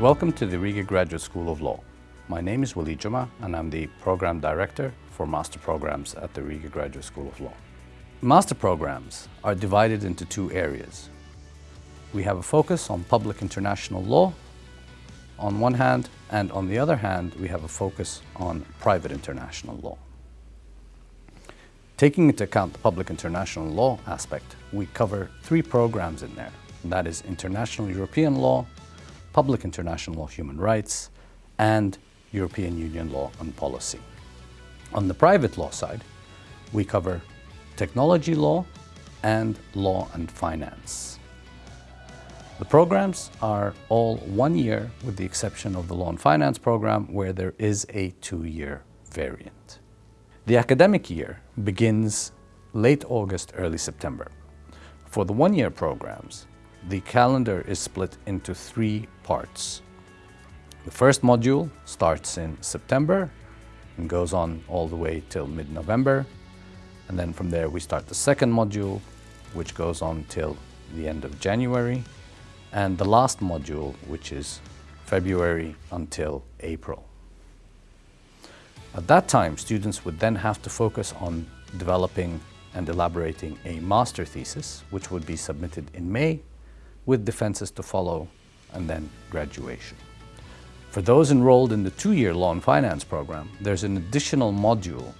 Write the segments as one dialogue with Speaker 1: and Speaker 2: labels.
Speaker 1: Welcome to the Riga Graduate School of Law. My name is Willy Juma and I'm the Program Director for Master Programs at the Riga Graduate School of Law. Master programs are divided into two areas. We have a focus on public international law on one hand, and on the other hand, we have a focus on private international law. Taking into account the public international law aspect, we cover three programs in there. That is International European Law, Public International Law Human Rights, and European Union Law and Policy. On the private law side, we cover technology law and law and finance. The programs are all one year with the exception of the law and finance program where there is a two-year variant. The academic year begins late August, early September. For the one-year programs, the calendar is split into three parts. The first module starts in September and goes on all the way till mid-November. And then from there we start the second module, which goes on till the end of January. And the last module, which is February until April. At that time, students would then have to focus on developing and elaborating a master thesis, which would be submitted in May, with defenses to follow, and then graduation. For those enrolled in the two-year Law and Finance program, there's an additional module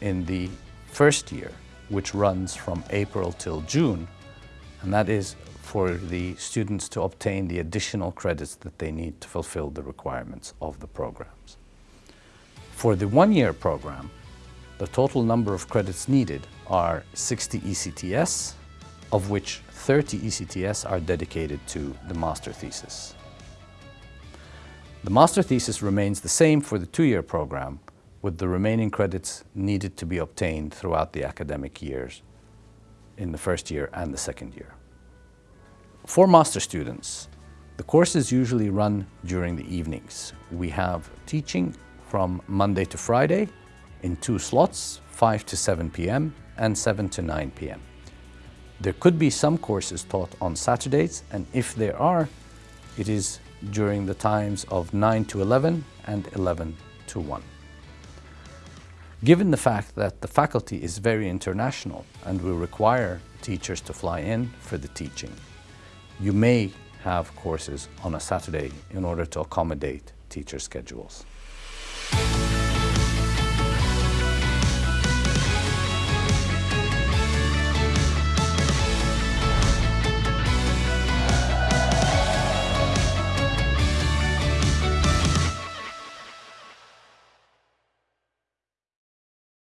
Speaker 1: in the first year, which runs from April till June, and that is for the students to obtain the additional credits that they need to fulfill the requirements of the programs. For the one-year program, the total number of credits needed are 60 ECTS, of which 30 ECTS are dedicated to the master thesis. The master thesis remains the same for the two-year program, with the remaining credits needed to be obtained throughout the academic years in the first year and the second year. For master students, the courses usually run during the evenings. We have teaching from Monday to Friday in two slots, 5 to 7 p.m. and 7 to 9 p.m. There could be some courses taught on Saturdays, and if there are, it is during the times of 9 to 11 and 11 to 1. Given the fact that the faculty is very international and will require teachers to fly in for the teaching, you may have courses on a Saturday in order to accommodate teacher schedules.